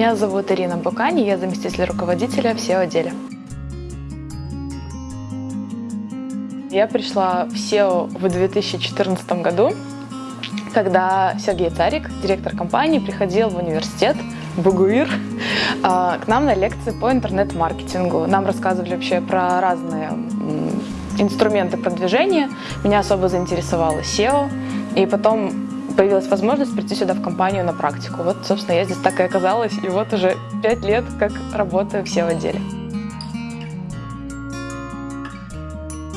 Меня зовут Ирина Букани, я заместитель руководителя в SEO-отделе. Я пришла в SEO в 2014 году, когда Сергей Царик, директор компании, приходил в университет Бугуир а, к нам на лекции по интернет-маркетингу. Нам рассказывали вообще про разные инструменты продвижения. Меня особо заинтересовало SEO. И потом появилась возможность прийти сюда в компанию на практику. Вот, собственно, я здесь так и оказалась. И вот уже пять лет, как работаю в SEO-отделе.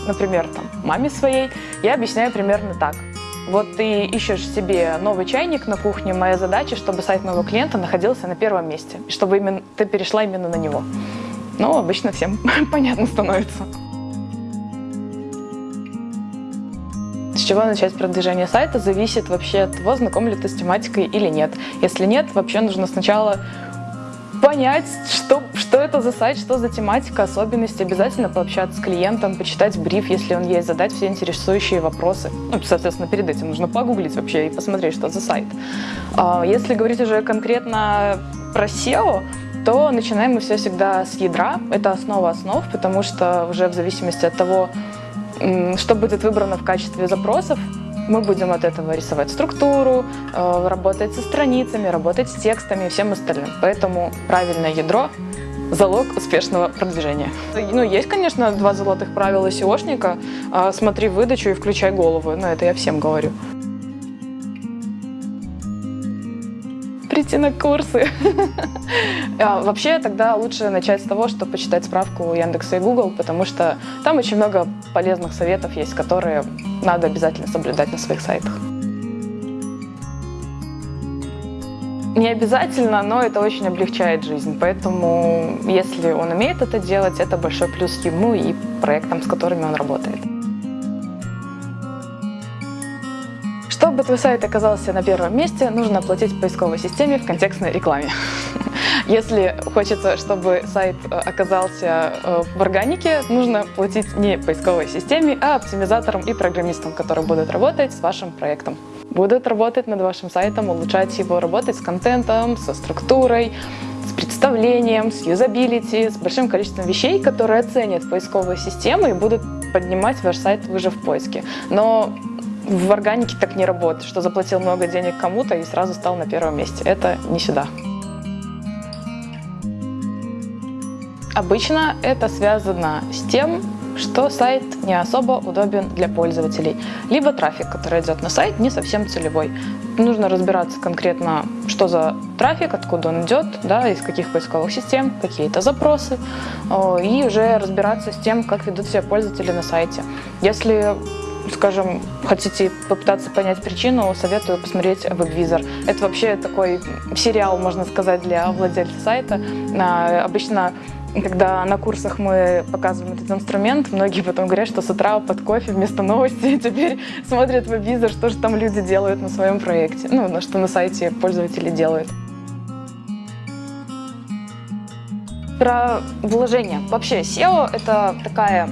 например, там, маме своей, я объясняю примерно так. Вот ты ищешь себе новый чайник на кухне, моя задача, чтобы сайт моего клиента находился на первом месте, чтобы именно, ты перешла именно на него. Ну, обычно всем понятно становится. С чего начать продвижение сайта, зависит вообще от того, знаком ли ты с тематикой или нет. Если нет, вообще нужно сначала понять, что, что это за сайт, что за тематика, особенности, обязательно пообщаться с клиентом, почитать бриф, если он есть, задать все интересующие вопросы. Ну, соответственно, перед этим нужно погуглить вообще и посмотреть, что за сайт. А, если говорить уже конкретно про SEO, то начинаем мы все всегда с ядра. Это основа основ, потому что уже в зависимости от того, что будет выбрано в качестве запросов, мы будем от этого рисовать структуру, э, работать со страницами, работать с текстами и всем остальным. Поэтому правильное ядро – залог успешного продвижения. Ну, есть, конечно, два золотых правила SEOшника. А, смотри выдачу и включай голову. Но это я всем говорю. Прийти на курсы. А, вообще, тогда лучше начать с того, что почитать справку у Яндекса и Google, потому что там очень много полезных советов есть, которые надо обязательно соблюдать на своих сайтах. Не обязательно, но это очень облегчает жизнь, поэтому если он умеет это делать, это большой плюс ему и проектам, с которыми он работает. Чтобы твой сайт оказался на первом месте, нужно оплатить поисковой системе в контекстной рекламе. Если хочется, чтобы сайт э, оказался э, в органике, нужно платить не поисковой системе, а оптимизаторам и программистам, которые будут работать с вашим проектом. Будут работать над вашим сайтом, улучшать его, работать с контентом, со структурой, с представлением, с юзабилити, с большим количеством вещей, которые оценят поисковые системы и будут поднимать ваш сайт выше в поиске. Но в органике так не работает, что заплатил много денег кому-то и сразу стал на первом месте. Это не сюда. Обычно это связано с тем, что сайт не особо удобен для пользователей, либо трафик, который идет на сайт, не совсем целевой. Нужно разбираться конкретно, что за трафик, откуда он идет, да, из каких поисковых систем, какие-то запросы, и уже разбираться с тем, как ведут себя пользователи на сайте. Если скажем, хотите попытаться понять причину, советую посмотреть WebVisor. Это вообще такой сериал, можно сказать, для владельца сайта. А, обычно когда на курсах мы показываем этот инструмент, многие потом говорят, что с утра под кофе вместо новости теперь смотрят веб-визор, что же там люди делают на своем проекте, ну, на что на сайте пользователи делают. Про вложение. Вообще SEO — это такая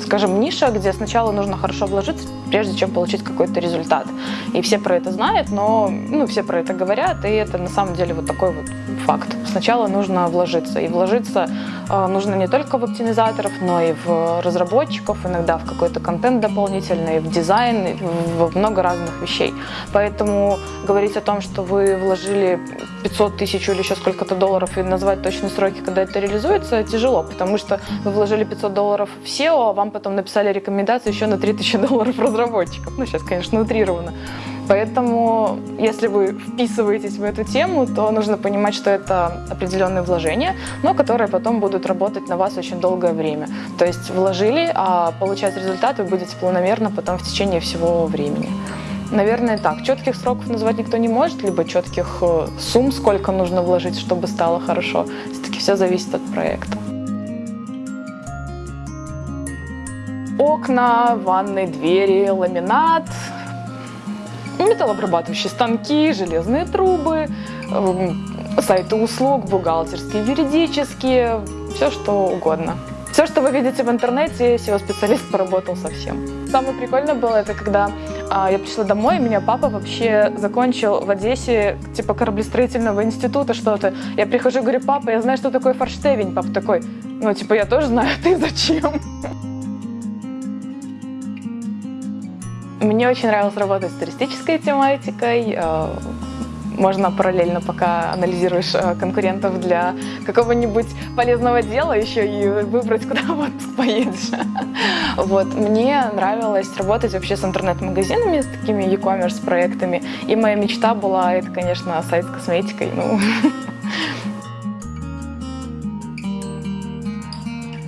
скажем, ниша, где сначала нужно хорошо вложиться, прежде чем получить какой-то результат. И все про это знают, но ну, все про это говорят, и это на самом деле вот такой вот факт. Сначала нужно вложиться, и вложиться э, нужно не только в оптимизаторов, но и в разработчиков, иногда в какой-то контент дополнительный, в дизайн, в много разных вещей. Поэтому говорить о том, что вы вложили 500 тысяч или еще сколько-то долларов и назвать точные сроки, когда это реализуется, тяжело, потому что вы вложили 500 долларов в SEO, а вам потом написали рекомендации еще на 3000 долларов разработчиков. Ну, сейчас, конечно, утрировано. Поэтому, если вы вписываетесь в эту тему, то нужно понимать, что это определенные вложения, но которые потом будут работать на вас очень долгое время. То есть вложили, а получать результат вы будете планомерно потом в течение всего времени. Наверное, так. Четких сроков назвать никто не может, либо четких э, сумм, сколько нужно вложить, чтобы стало хорошо. Все-таки все зависит от проекта. Окна, ванны, двери, ламинат, металлообрабатывающие станки, железные трубы, эм, сайты услуг, бухгалтерские, юридические, все что угодно. Все, что вы видите в интернете, SEO-специалист поработал совсем. Самое прикольное было, это когда а, я пришла домой, и меня папа вообще закончил в Одессе, типа, кораблестроительного института что-то. Я прихожу и говорю, папа, я знаю, что такое форштевень. Папа такой, ну, типа, я тоже знаю, ты зачем? Мне очень нравилось работать с туристической тематикой, э, можно параллельно, пока анализируешь э, конкурентов для какого-нибудь полезного дела, еще и выбрать, куда в отпуск поедешь. Вот. Мне нравилось работать вообще с интернет-магазинами, с такими e-commerce проектами. И моя мечта была, это, конечно, сайт с косметикой. Ну,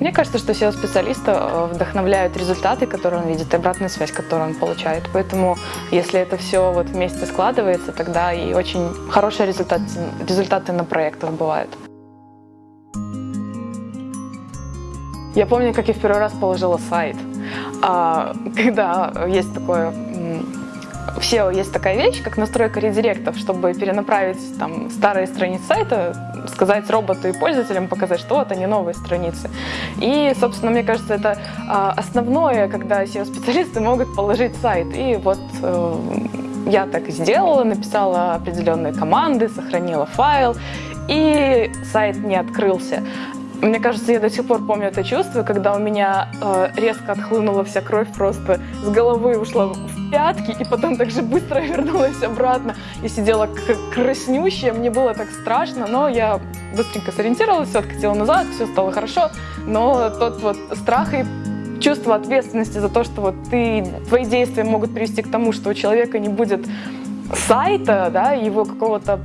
Мне кажется, что SEO-специалиста э, вдохновляют результаты, которые он видит, и обратная связь, которую он получает. Поэтому, если это все вот вместе складывается, тогда и очень хорошие результаты, результаты на проектах бывают. Я помню, как я в первый раз положила сайт. А, когда есть такое в SEO есть такая вещь, как настройка редиректов, чтобы перенаправить там старые страницы сайта сказать роботу и пользователям, показать, что вот они новые страницы. И, собственно, мне кажется, это а, основное, когда SEO-специалисты могут положить сайт. И вот э, я так и сделала, написала определенные команды, сохранила файл, и сайт не открылся. Мне кажется, я до сих пор помню это чувство, когда у меня э, резко отхлынула вся кровь, просто с головы ушла пятки, и потом так же быстро вернулась обратно и сидела краснющая. Мне было так страшно, но я быстренько сориентировалась, все откатила назад, все стало хорошо. Но тот вот страх и чувство ответственности за то, что вот ты, твои действия могут привести к тому, что у человека не будет сайта, да, его какого-то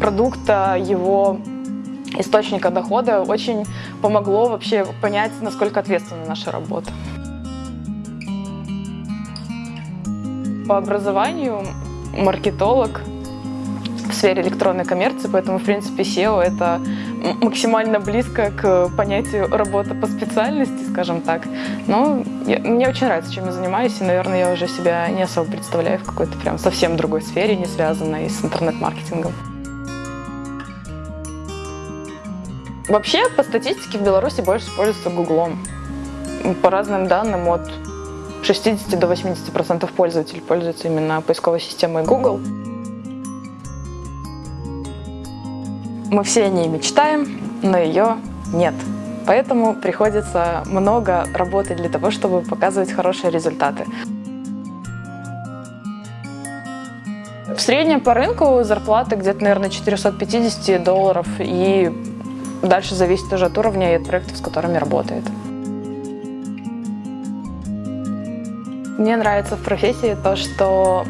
продукта, его источника дохода очень помогло вообще понять, насколько ответственна наша работа. По образованию маркетолог в сфере электронной коммерции, поэтому, в принципе, SEO — это максимально близко к понятию работа по специальности, скажем так. Но я, мне очень нравится, чем я занимаюсь, и, наверное, я уже себя не особо представляю в какой-то прям совсем другой сфере, не связанной с интернет-маркетингом. Вообще, по статистике в Беларуси больше используется Гуглом. По разным данным, от 60 до 80% пользователей пользуются именно поисковой системой Google. Мы все о ней мечтаем, но ее нет. Поэтому приходится много работать для того, чтобы показывать хорошие результаты. В среднем по рынку зарплаты где-то, наверное, 450 долларов и Дальше зависит уже от уровня и от проектов, с которыми работает. Мне нравится в профессии то, что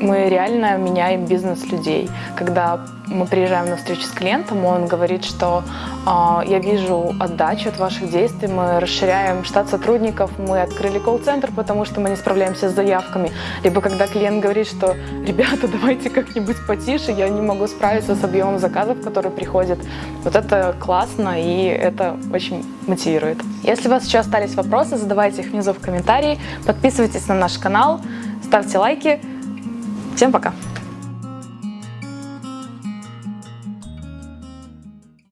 мы реально меняем бизнес людей. Когда мы приезжаем на встречу с клиентом, он говорит, что э, я вижу отдачу от ваших действий, мы расширяем штат сотрудников, мы открыли колл-центр, потому что мы не справляемся с заявками. Либо когда клиент говорит, что ребята, давайте как-нибудь потише, я не могу справиться с объемом заказов, которые приходят. Вот это классно и это очень мотивирует. Если у вас еще остались вопросы, задавайте их внизу в комментарии, подписывайтесь на наш канал, ставьте лайки. Всем пока!